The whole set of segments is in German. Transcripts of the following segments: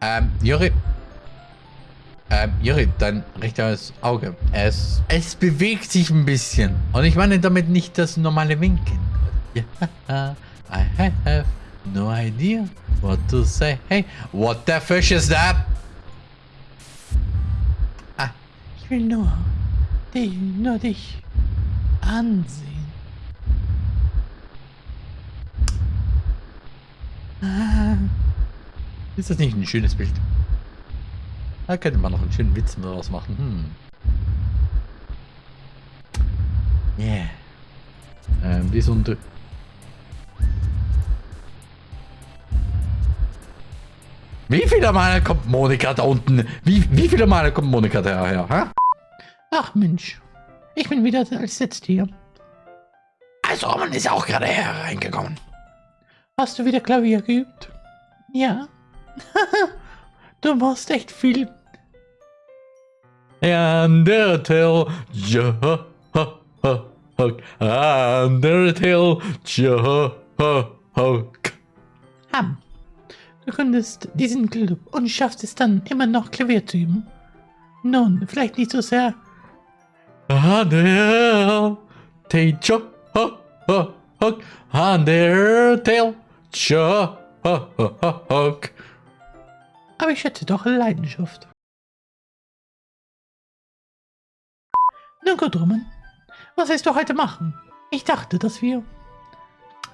Ähm, Juri. Ähm, Juri, dein rechtes Auge. Es, es bewegt sich ein bisschen. Und ich meine damit nicht das normale Winken. Yeah, I have no idea what to say. Hey, what the fish is that? Ah, ich will nur dich, nur dich ansehen. Ah. Ist das nicht ein schönes Bild? Da könnte man noch einen schönen Witz daraus machen. Hm. Yeah. Ähm, wie so ein... Wie viele Male kommt Monika da unten? Wie, wie viele Male kommt Monika daher? Ha? Ach Mensch, ich bin wieder als Letzte hier. Also, man ist auch gerade hereingekommen. Hast du wieder Klavier geübt? Ja. du machst echt viel. Undertale, ja, ha, ha, ha, Undertale, ja, ha, ha. Ham. Du könntest diesen Club und schaffst es dann immer noch Klavier zu üben. Nun, vielleicht nicht so sehr. Undertale, ja, ha, ha, ha, Undertale, ja, ha, ha, ha, ha. Aber ich hätte doch Leidenschaft. Na gut, Roman. Was willst du heute machen? Ich dachte, dass wir...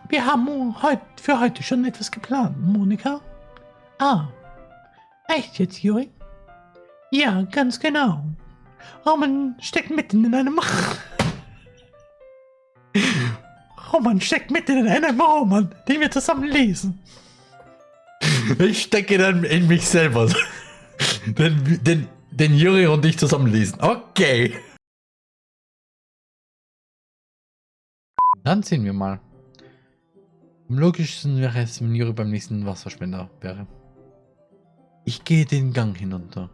Wir haben heut, für heute schon etwas geplant, Monika. Ah. Echt jetzt, Juri? Ja, ganz genau. Roman steckt mitten in einem... Roman steckt mitten in einem Roman, den wir zusammen lesen. Ich stecke dann in mich selber. den, den, den Juri und ich zusammen lesen. Okay. Dann sehen wir mal. Am logischsten wäre es, wenn Juri beim nächsten Wasserspender wäre. Ich gehe den Gang hinunter.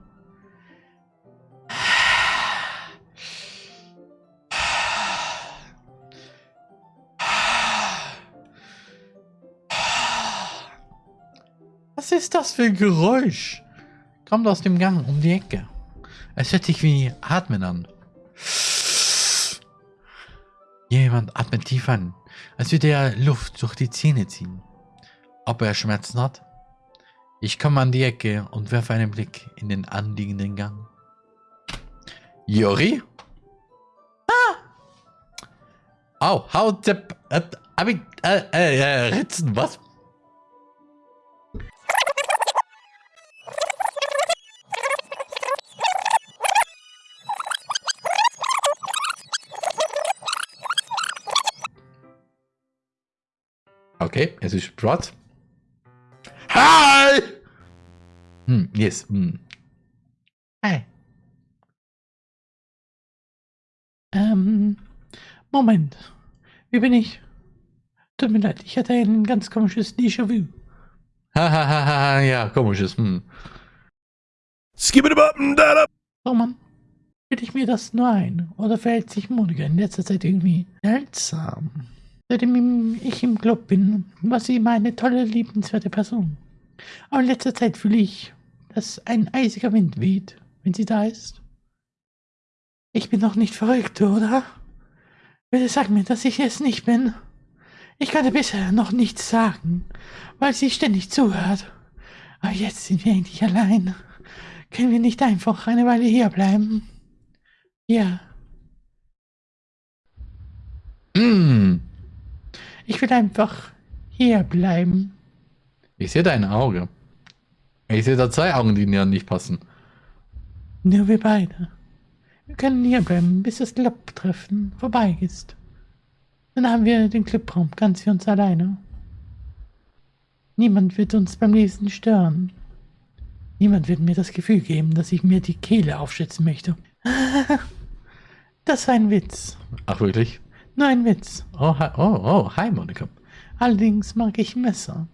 Ist das für ein Geräusch? Kommt aus dem Gang um die Ecke. Es hört sich wie Atmen an. Jemand atmet tief an, als würde er Luft durch die Zähne ziehen. Ob er Schmerzen hat? Ich komme an die Ecke und werfe einen Blick in den anliegenden Gang. Jori? Ah! Au. Äh, äh, äh, äh, Ritzen, was? Okay, es ist Rod. Hi! Hm, yes. Hm. Hi. Ähm, Moment. Wie bin ich? Tut mir leid, ich hatte ein ganz komisches Déjà-vu. Hahaha, ja, komisches. Hm. Skip it up and down up. Oh Mann. Bitte ich mir das nur ein? Oder verhält sich Monika in letzter Zeit irgendwie seltsam? Seitdem ich im Club bin, war sie immer eine tolle, liebenswerte Person. Aber in letzter Zeit fühle ich, dass ein eisiger Wind weht, wenn sie da ist. Ich bin doch nicht verrückt, oder? Bitte sag mir, dass ich es nicht bin. Ich konnte bisher noch nichts sagen, weil sie ständig zuhört. Aber jetzt sind wir endlich allein. Können wir nicht einfach eine Weile hierbleiben? Ja. Mm. Ich will einfach hier bleiben. Ich sehe dein Auge. Ich sehe da zwei Augen, die mir nicht passen. Nur wir beide. Wir können hier bleiben, bis das Clubtreffen vorbei ist. Dann haben wir den Clubraum ganz für uns alleine. Niemand wird uns beim Lesen stören. Niemand wird mir das Gefühl geben, dass ich mir die Kehle aufschützen möchte. Das war ein Witz. Ach, wirklich? Ein Witz. Oh, hi, oh, oh, hi, Monika. Allerdings mag ich Messer.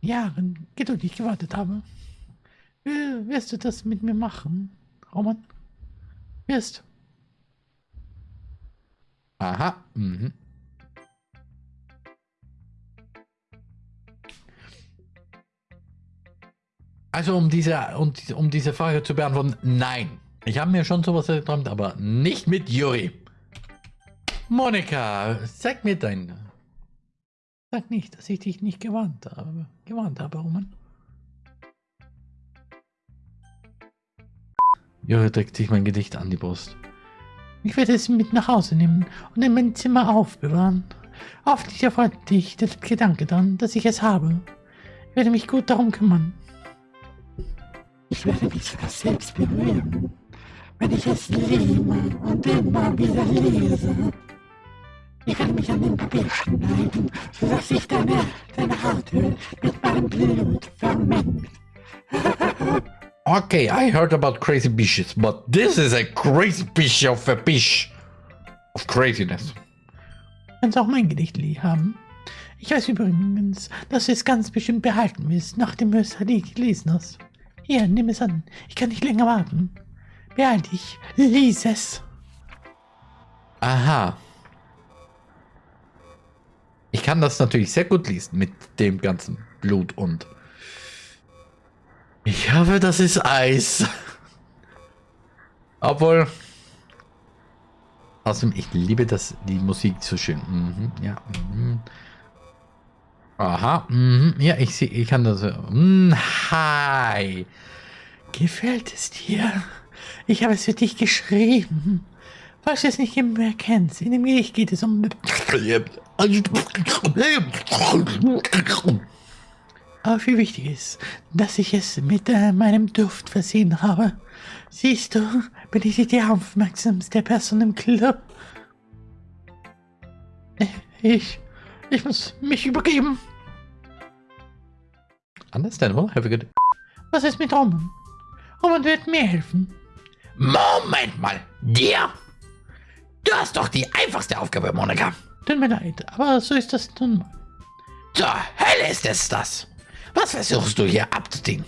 Jahren geduldig gewartet habe. Wirst du das mit mir machen, Roman? Wirst Aha. Mhm. Also um diese, um, um diese Frage zu beantworten, nein. Ich habe mir schon sowas geträumt, aber nicht mit Juri. Monika, sag mir dein... Sag nicht, dass ich dich nicht gewarnt habe. Gewarnt habe, Roman. Juri drückt sich mein Gedicht an die Brust. Ich werde es mit nach Hause nehmen und in mein Zimmer aufbewahren. Hoffentlich erfreut dich der Gedanke daran, dass ich es habe. Ich werde mich gut darum kümmern. Ich werde mich sogar selbst berühren, wenn ich es liebe und immer wieder lese. Ich werde mich an den Papier schneiden, sodass sich deine, deine Hauthöhle mit meinem Blut vermengt. Okay, I heard about crazy bitches, but this is a crazy bitch of a bitch. Of craziness. Kannst auch mein Gedicht haben. Ich weiß übrigens, dass du es ganz bestimmt behalten willst, nachdem du es gelesen hast. Hier, nimm es an. Ich kann nicht länger warten. Beeil dich. Lies es. Aha. Ich kann das natürlich sehr gut lesen mit dem ganzen Blut und... Ich hoffe, das ist Eis. Obwohl... Außerdem, ich liebe das, die Musik so schön. Mhm, ja. Mhm. Aha. Mhm, ja, ich sehe, ich kann das... Mhm, hi. Gefällt es dir? Ich habe es für dich geschrieben. Falls du es nicht mehr kennst, in dem Gedicht geht es um... Aber wie wichtig ist, dass ich es mit äh, meinem Duft versehen habe. Siehst du, bin ich die aufmerksamste Person im Club. Ich, ich muss mich übergeben. Understandable. Have a good... Was ist mit Roman? Roman wird mir helfen. Moment mal, dir? Du hast doch die einfachste Aufgabe, Monika. Tut mir leid, aber so ist das nun mal. Zur Hölle ist es das. Was versuchst du hier abzudienen?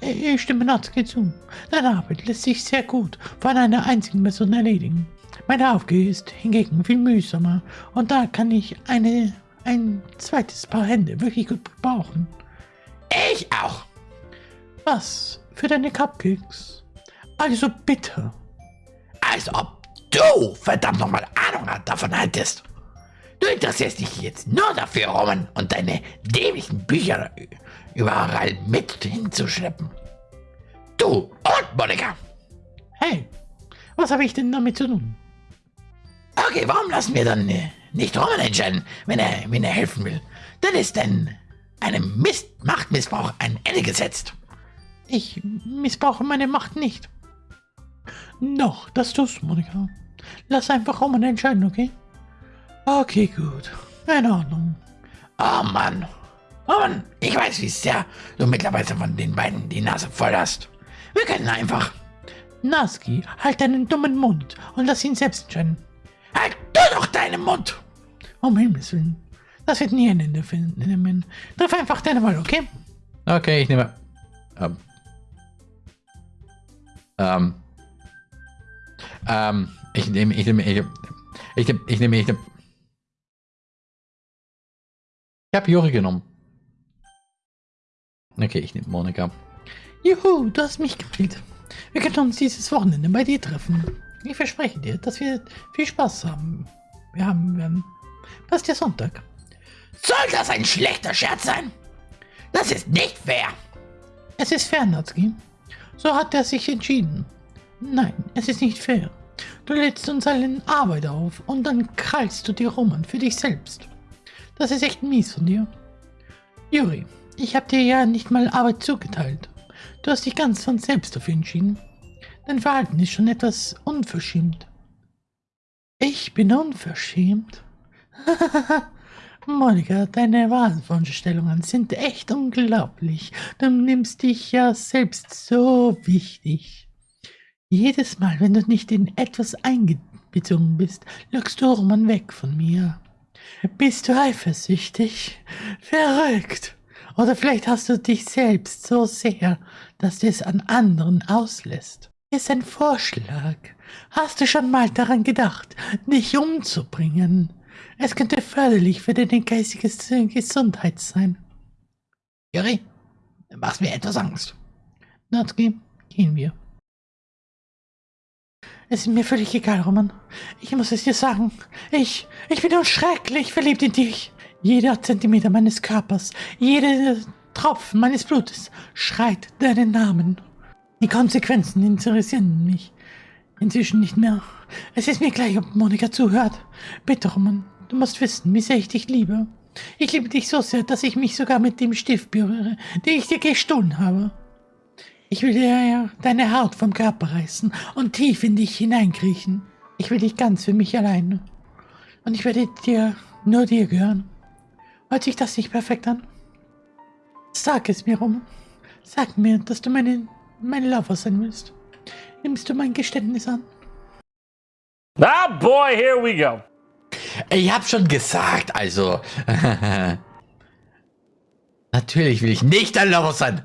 Ich stimme Natsuki zu. Deine Arbeit lässt sich sehr gut von einer einzigen Person erledigen. Meine Aufgabe ist hingegen viel mühsamer und da kann ich eine, ein zweites Paar Hände wirklich gut brauchen. Ich auch. Was? Für deine Cupcakes? Also bitte. Als ob du verdammt nochmal Ahnung davon hättest. Du interessierst dich jetzt nur dafür, Roman, und deine dämlichen Bücher überall mit hinzuschleppen. Du und Monika. Hey, was habe ich denn damit zu tun? Okay, warum lassen wir dann äh, nicht Roman entscheiden, wenn er, wenn er helfen will? Dann ist denn einem Mist Machtmissbrauch ein Ende gesetzt. Ich missbrauche meine Macht nicht. Noch, das tust du, Monika. Lass einfach Roman entscheiden, okay? Okay, gut. In Ordnung. Oh Mann. Oh Mann, ich weiß, wie sehr du mittlerweile von den beiden die Nase voll hast. Wir können einfach... Naski, halt deinen dummen Mund und lass ihn selbst entscheiden. Halt du doch deinen Mund! Um Himmels Willen. Das wird nie ein Ende finden. Triff einfach deine Wahl, okay? Okay, ich nehme... Ähm. Ähm. Ähm. Ich nehme... Ich nehme... Ich nehme... Ich nehme... Ich nehme... Ich nehme... Ich habe Juri genommen. Okay, ich nehme Monika. Juhu, du hast mich gewählt. Wir können uns dieses Wochenende bei dir treffen. Ich verspreche dir, dass wir viel Spaß haben. Wir haben werden. Passt ja Sonntag. Soll das ein schlechter Scherz sein? Das ist nicht fair. Es ist fair, Natsuki. So hat er sich entschieden. Nein, es ist nicht fair. Du lädst uns allen Arbeit auf und dann krallst du dir Roman für dich selbst. Das ist echt mies von dir. Juri, ich habe dir ja nicht mal Arbeit zugeteilt. Du hast dich ganz von selbst dafür entschieden. Dein Verhalten ist schon etwas unverschämt. Ich bin unverschämt? Monika, deine Wahnvorstellungen sind echt unglaublich. Du nimmst dich ja selbst so wichtig. Jedes Mal, wenn du nicht in etwas eingezogen bist, lockst du Roman weg von mir. Bist du eifersüchtig? Verrückt. Oder vielleicht hast du dich selbst so sehr, dass du es an anderen auslässt. Ist ein Vorschlag. Hast du schon mal daran gedacht, dich umzubringen? Es könnte förderlich für deine geistige Gesundheit sein. Juri, machst mir etwas Angst. Natsuki, gehen wir. Es ist mir völlig egal, Roman. Ich muss es dir sagen. Ich, ich bin unschrecklich verliebt in dich. Jeder Zentimeter meines Körpers, jeder Tropfen meines Blutes schreit deinen Namen. Die Konsequenzen interessieren mich inzwischen nicht mehr. Es ist mir gleich, ob Monika zuhört. Bitte, Roman, du musst wissen, wie sehr ich dich liebe. Ich liebe dich so sehr, dass ich mich sogar mit dem Stift berühre, den ich dir gestohlen habe. Ich will dir deine Haut vom Körper reißen und tief in dich hineinkriechen. Ich will dich ganz für mich allein. Und ich werde dir, nur dir gehören. Hört sich das nicht perfekt an? Sag es mir, Roman. Sag mir, dass du meine, mein Lover sein willst. Nimmst du mein Geständnis an? Ah, boy, here we go. Ich hab schon gesagt, also. Natürlich will ich nicht ein Lover sein.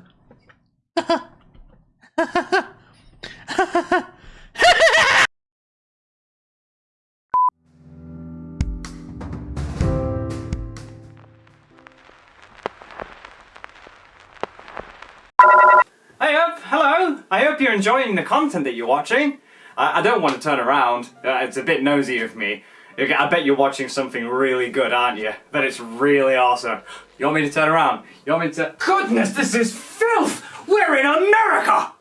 hope you're enjoying the content that you're watching. I, I don't want to turn around, uh, it's a bit nosy of me. I bet you're watching something really good, aren't you? That it's really awesome. You want me to turn around? You want me to... Goodness, this is filth! We're in America!